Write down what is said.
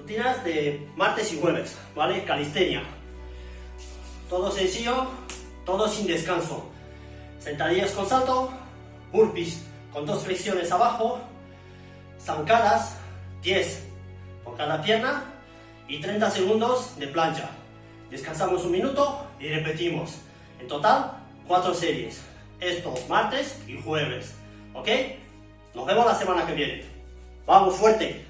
rutinas de martes y jueves, ¿vale? Calistenia. Todo sencillo, todo sin descanso. Sentadillas con salto, burpees con dos flexiones abajo, zancadas, 10 por cada pierna y 30 segundos de plancha. Descansamos un minuto y repetimos. En total, 4 series. Esto martes y jueves. ¿Ok? Nos vemos la semana que viene. ¡Vamos fuerte!